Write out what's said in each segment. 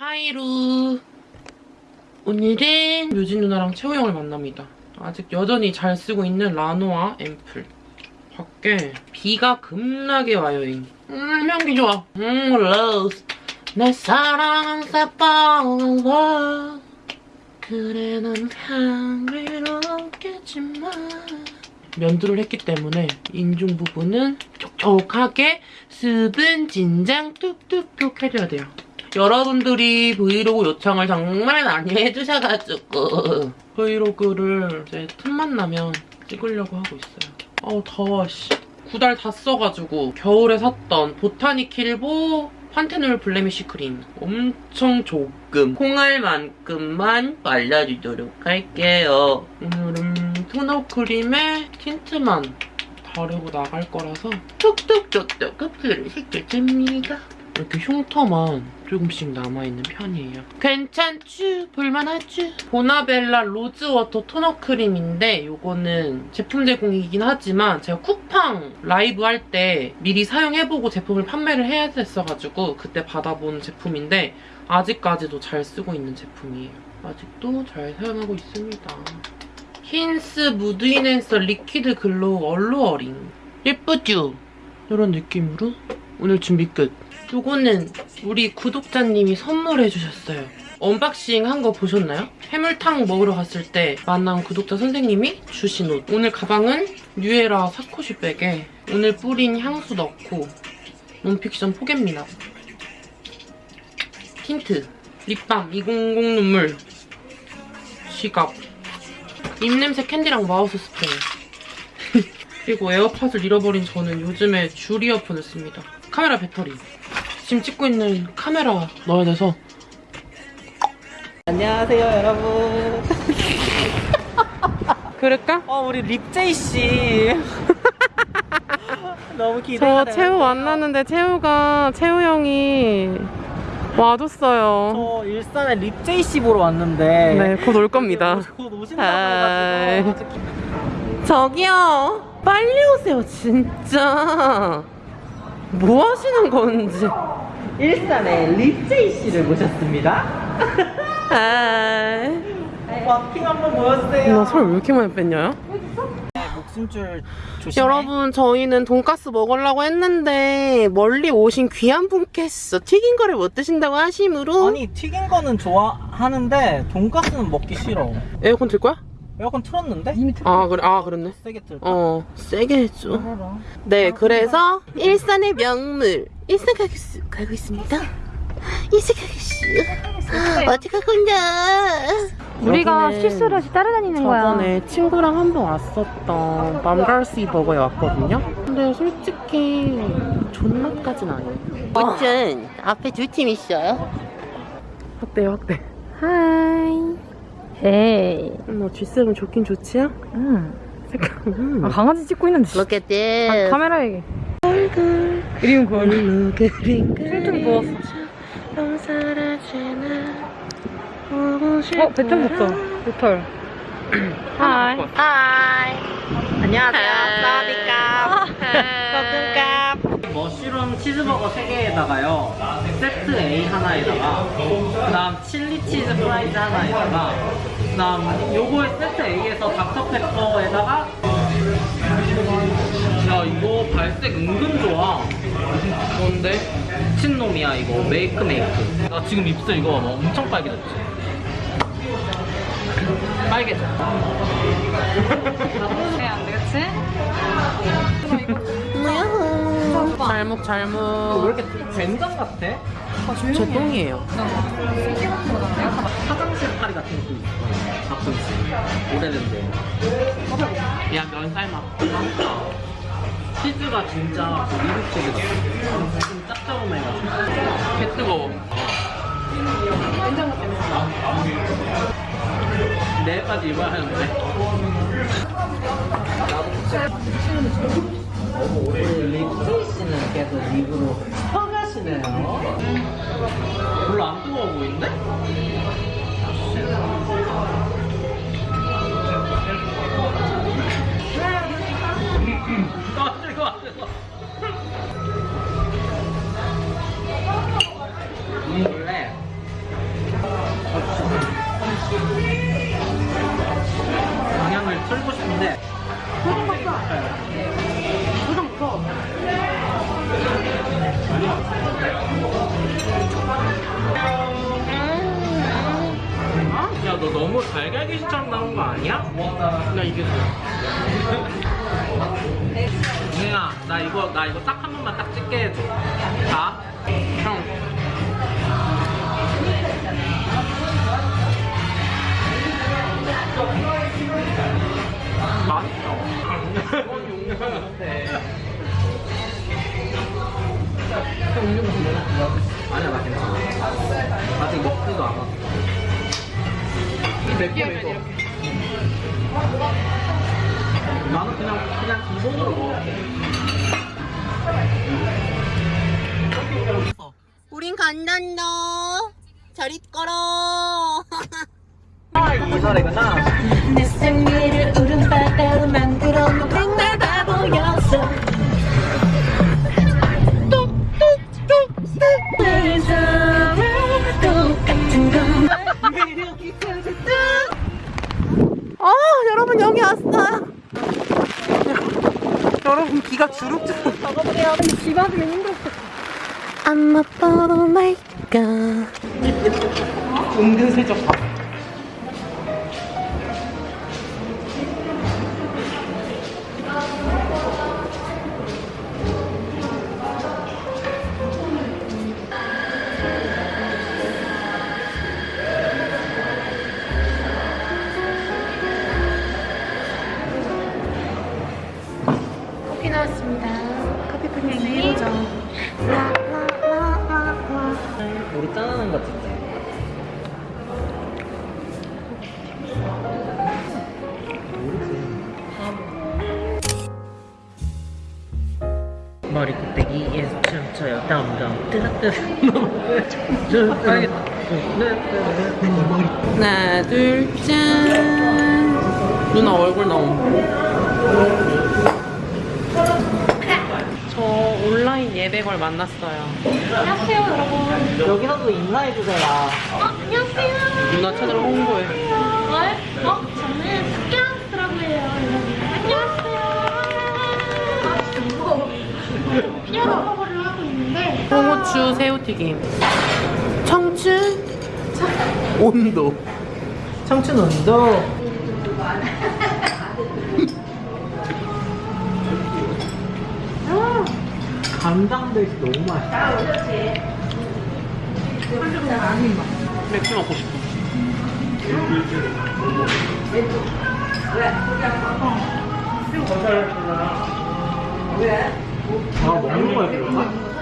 하이루 오늘은 묘진 누나랑 채호 형을 만납니다. 아직 여전히 잘 쓰고 있는 라노아 앰플 밖에 비가 급나게 와요. 잉. 음 향기 좋아. 음 rose 내 사랑은 새빨간 그래 넌 향기롭겠지만 면도를 했기 때문에 인중 부분은 촉촉하게 수분 진정 뚝뚝뚝 해줘야 돼요. 여러분들이 브이로그 요청을 정말 많이 해주셔가지고 브이로그를 이제 틈만 나면 찍으려고 하고 있어요. 어우 더워 씨. 구달 다 써가지고 겨울에 샀던 보타닉힐 보 판테놀 블레미쉬 크림 엄청 조금 콩알만큼만 발라주도록 할게요. 오늘은 토너 크림에 틴트만 바르고 나갈 거라서 뚝뚝뚝뚝 끝을 시켜줍니다. 이렇게 흉터만 조금씩 남아있는 편이에요. 괜찮쥬? 볼만하쥬? 보나벨라 로즈워터 토너 크림인데 이거는 제품 제공이긴 하지만 제가 쿠팡 라이브 할 때 미리 사용해보고 제품을 판매를 해야 됐어가지고 그때 받아본 제품인데 아직까지도 잘 쓰고 있는 제품이에요. 아직도 잘 사용하고 있습니다. 힌스 Mood Enhancer Liquid Glow Alluring 예쁘죠? 이런 느낌으로 오늘 준비 끝. 요거는 우리 구독자님이 선물해 주셨어요. 언박싱 한 거 보셨나요? 해물탕 먹으러 갔을 때 만난 구독자 선생님이 주신 옷. 오늘 가방은 뉴에라 사코시 백에 오늘 뿌린 향수 넣고 논픽션 포개입니다. 틴트 립밤 200 눈물 지갑 입냄새 캔디랑 mouth spray 그리고 에어팟을 잃어버린 저는 요즘에 줄 이어폰을 씁니다. 카메라 배터리 지금 찍고 있는 카메라 넣어야 돼서 안녕하세요 여러분 그럴까? 어 우리 립제이 씨 너무 기대가 저 채우 만났는데 채우가 채우 형이 와줬어요. 저 일산에 립제이 씨 보러 왔는데 네, 곧 올 겁니다. 곧 오신다고. 해가지고 기- 저기요, 빨리 오세요, 진짜. 뭐 하시는 건지. 일산에 립제이 씨를 모셨습니다 아, 마킹 한번 보여주세요 나 살 왜 이렇게 많이 뺐냐? 목숨줄 조심해 여러분, 저희는 돈가스 먹으려고 했는데 멀리 오신 귀한 분께서 튀긴 거를 못 드신다고 하심으로 아니 튀긴 거는 좋아하는데 돈가스는 먹기 싫어 에어컨 틀 거야? 에어컨 틀었는데? 이미 틀 아, 그래, 아, 그렇네. 세게 틀까? 어, 세게 해줘. 네, 그래서 일산의 명물 일산 가게수 가고 있습니다. 일산 가게수 어디 가고 있냐? 우리가 여기는 실수를 없이 따라다니는 거야. 저번에 친구랑 한 번 왔었던 맘갈시 버거에 왔거든요. 근데 솔직히 존맛까진 아니에요. 무튼 앞에 두 팀 있어요. 확대 확대. 하이. 헤이. 뭐 G7 좋긴 좋지요? 응. 색깔. 음. 아, 강아지 찍고 있는데. 씨. Look at 아, this. 카메라에. 얼굴 그림 그걸. Look at it. 퉁퉁 부었어. 어, 배탈 붙어. 배털. 하이. 하이. 안녕하세요 아. 사디캅 머쉬룸 치즈버거 3개에다가요 세트 A 하나에다가 그 다음 칠리 치즈 프라이즈 하나에다가 그 다음 요거의 세트 A에서 닥터페퍼에다가 야 이거 발색 은근 좋아 뭔데? 미친놈이야 이거 메이크 메이크 나 지금 입술 이거 뭐 엄청 빨개졌지 빨개져 안 되겠지? 뭐야? 잘목 왜 잘목. 이렇게 된장 같아? 제 똥이에요. 화장실 파리 같은 것도 있어 가끔씩 오래된데 야, 면 삶아. 치즈가 진짜 그 미국 치즈 같아 좀 짭조름해가지고. 개 뜨거워. 내일까지 입어야 하는데. 립스이 씨는 계속 입으로 퍼가시네요 별로 안 뜨거워 보이는데? 아니야? 나 이게. 은혜야 나 이거 나 이거 딱 한 번만 딱 찍게 해줘 자 형. 맛있어 아니야 나 괜찮아 아직 먹지도 않았어 느끼하면 이렇게. 나는 그냥 그냥 기본으로 우린 간단다. 잘 있거라. 이 노래구나 I'm a bottle maker. 은근슬쩍 봐. 머리 곱빼기에서 춤춰요 덤덤 뜨뜻뜨뜻 빨겠다 하나, 둘, 짠. 누나 얼굴 나옴. 저 온라인 예백을 만났어요. 여기서도 인사해주세요 안녕 홍후추 새우튀김. 청춘 온도. 청춘 온도 감당돼서 너무 맛있다 맥주 먹고 싶어. 아 먹는 거야 그런가?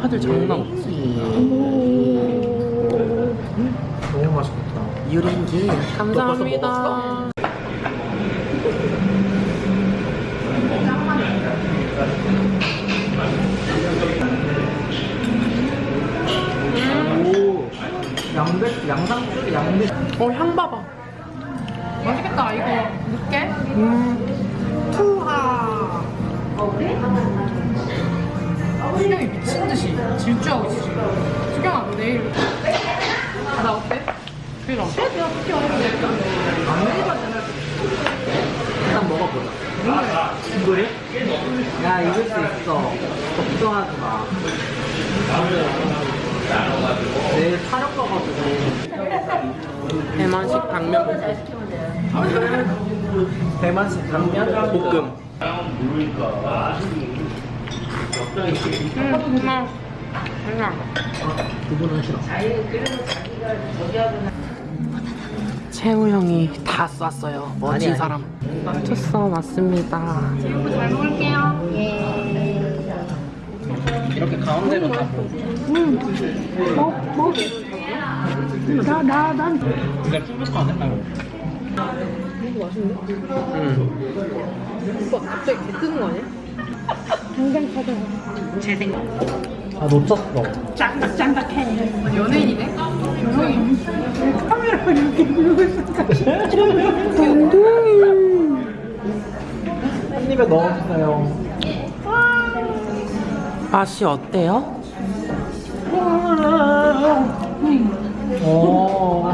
화질 장난 없지. 너무 맛있겠다 유린기 감사합니다. 오 양배 양상추 양배 어향 봐봐. 맛있겠다, 이거. 늦게? 음. 질주하고 있어, 지금. 수경아, 너 내일. 아, 나 어때? 싫어. 일단 먹어보자 이거래? 야 이길 수 있어 걱정하지 마 내일 촬영 가가지고 대만식 당면 대만식 당면 볶음 음, 누나. 그냥. 두부는 싫어 채우 형이 다 쐈어요. 멋진 아니. 사람. 맞췄어, 맞습니다. 잘 먹을게요. 이렇게 가운데로 다 볶음 나, 나, 난. 근데 풀부터 안 했다고 응. 오빠 갑자기 개 뜨는 거 아니야? 당장 가자. 제 생각. 아 놓쳤어. 짱닥짱닥해. 연예인이네? 연예인. 카메라 이렇게 들고 있어. 한 입에 넣었어요. 맛이 어때요? 오.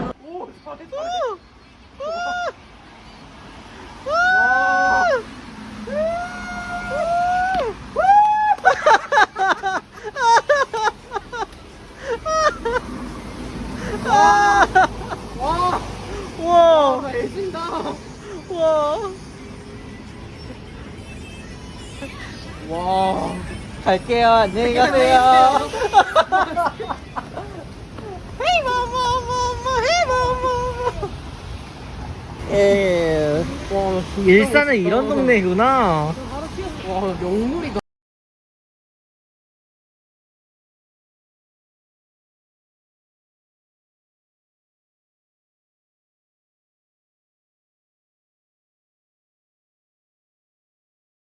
와, 애진다. 와. 와. 갈게요. 안녕히 가세요. 헤이. 에. 와, 일산은 이런 동네구나. 와, 명물이다.